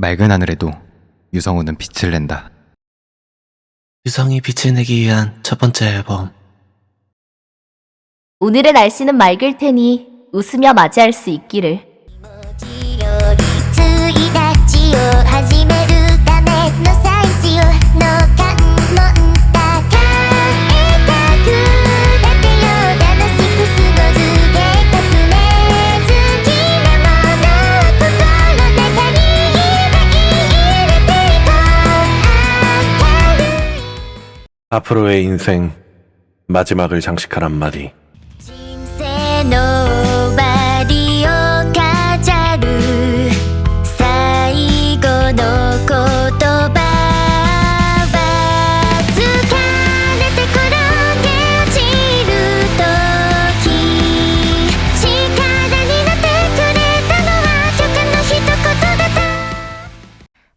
맑은 하늘에도 유성우는 빛을 낸다. 유성이 빛을 내기 위한 첫 번째 앨범 오늘의 날씨는 맑을 테니 웃으며 맞이할 수 있기를. 앞으로의 인생 마지막을 장식한 한마디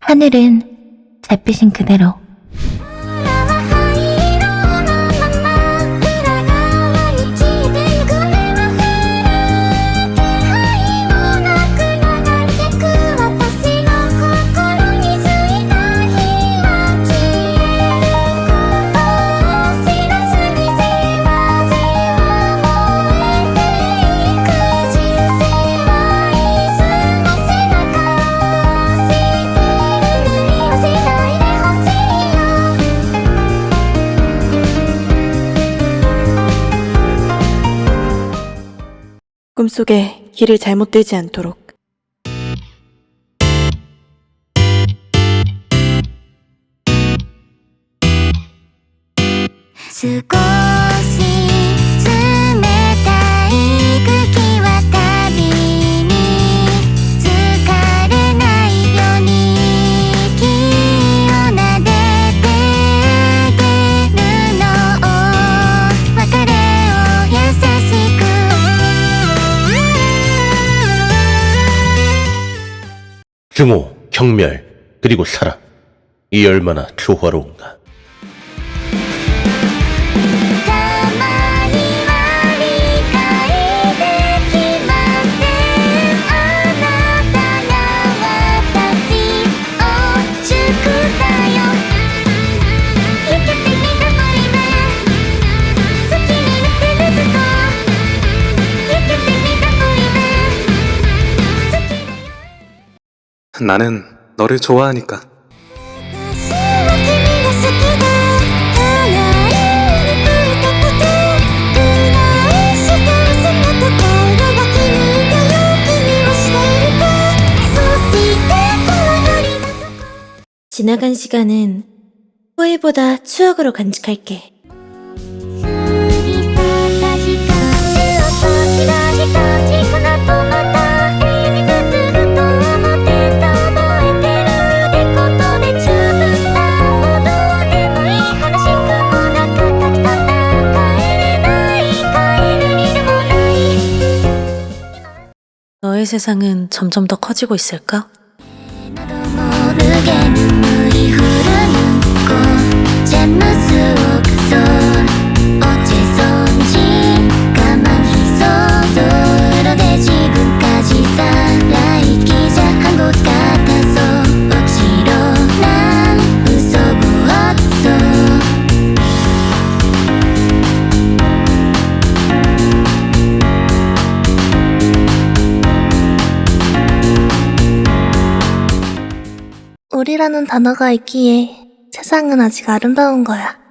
하늘은 잿빛인 그대로 속에 길을 잘못 들지 않도록 증오, 경멸, 그리고 사랑. 이 얼마나 조화로운가. 나는 너를 좋아하니까 지나간 시간은 후회보다 추억으로 간직할게. 너의 세상은 점점 더 커지고 있을까? 모르게 물이 흐르는 꽃 제 모습 우리라는 단어가 있기에 세상은 아직 아름다운 거야.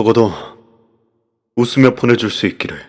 적어도 웃으며 보내줄 수 있기를.